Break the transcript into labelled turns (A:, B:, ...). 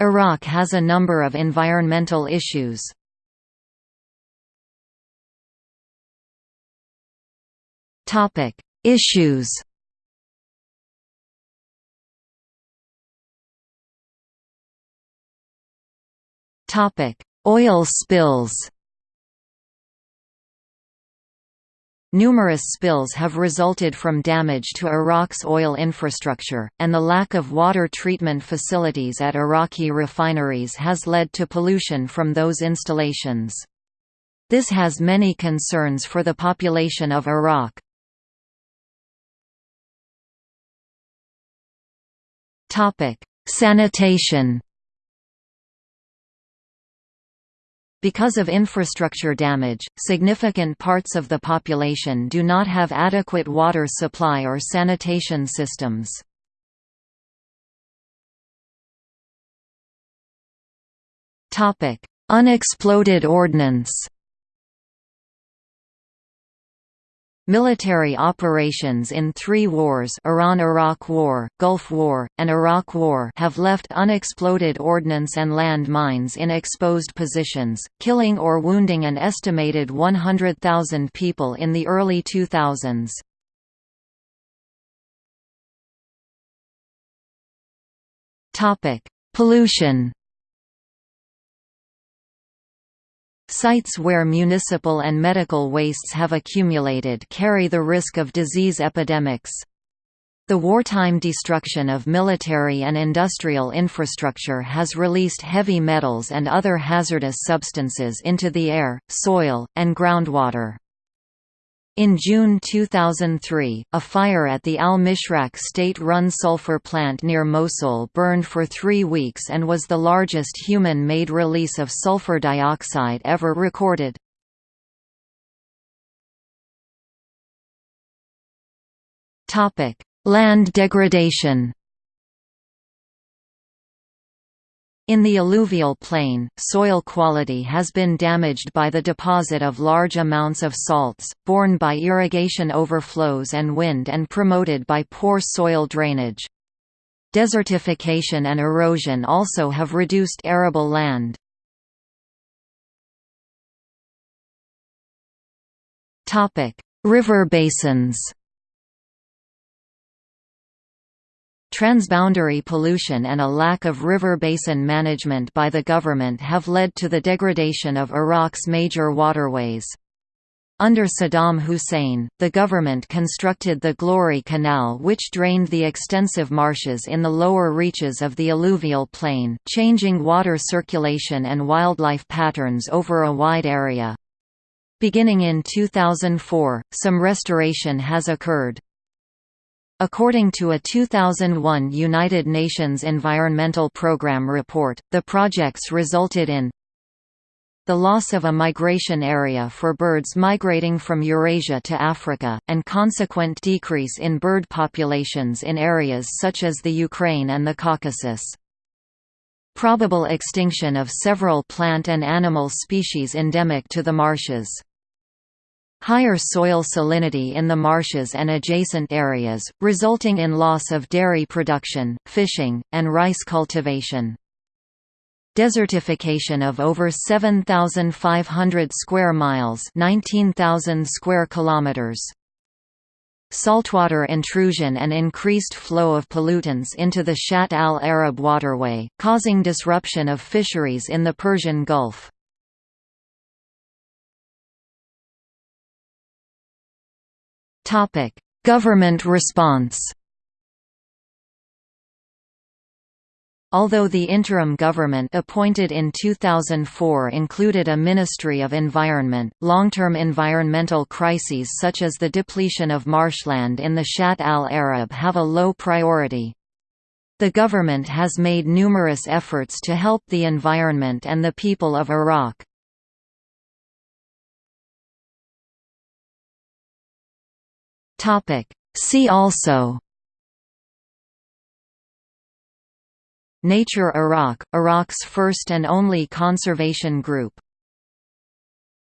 A: Iraq has a number of environmental issues. Topic: Issues. Topic: Oil spills. Numerous spills have resulted from damage to Iraq's oil infrastructure, and the lack of water treatment facilities at Iraqi refineries has led to pollution from those installations. This has many concerns for the population of Iraq. Sanitation Because of infrastructure damage, significant parts of the population do not have adequate water supply or sanitation systems. Unexploded ordnance Military operations in three wars Iran–Iraq War, Gulf War, and Iraq War have left unexploded ordnance and land mines in exposed positions, killing or wounding an estimated 100,000 people in the early 2000s. Pollution Sites where municipal and medical wastes have accumulated carry the risk of disease epidemics. The wartime destruction of military and industrial infrastructure has released heavy metals and other hazardous substances into the air, soil, and groundwater. In June 2003, a fire at the Al-Mishraq state-run sulfur plant near Mosul burned for three weeks and was the largest human-made release of sulfur dioxide ever recorded. Land degradation In the alluvial plain, soil quality has been damaged by the deposit of large amounts of salts, borne by irrigation overflows and wind and promoted by poor soil drainage. Desertification and erosion also have reduced arable land. River basins Transboundary pollution and a lack of river basin management by the government have led to the degradation of Iraq's major waterways. Under Saddam Hussein, the government constructed the Glory Canal which drained the extensive marshes in the lower reaches of the alluvial plain, changing water circulation and wildlife patterns over a wide area. Beginning in 2004, some restoration has occurred. According to a 2001 United Nations Environmental Programme report, the projects resulted in the loss of a migration area for birds migrating from Eurasia to Africa, and consequent decrease in bird populations in areas such as the Ukraine and the Caucasus. Probable extinction of several plant and animal species endemic to the marshes. Higher soil salinity in the marshes and adjacent areas, resulting in loss of dairy production, fishing, and rice cultivation. Desertification of over 7,500 square miles 19,000 square kilometers. Saltwater intrusion and increased flow of pollutants into the Shatt al-Arab waterway, causing disruption of fisheries in the Persian Gulf. Topic: Government response. Although the interim government appointed in 2004 included a Ministry of Environment, long-term environmental crises such as the depletion of marshland in the Shatt al-Arab have a low priority. The government has made numerous efforts to help the environment and the people of Iraq. Topic. See also Nature Iraq – Iraq's first and only conservation group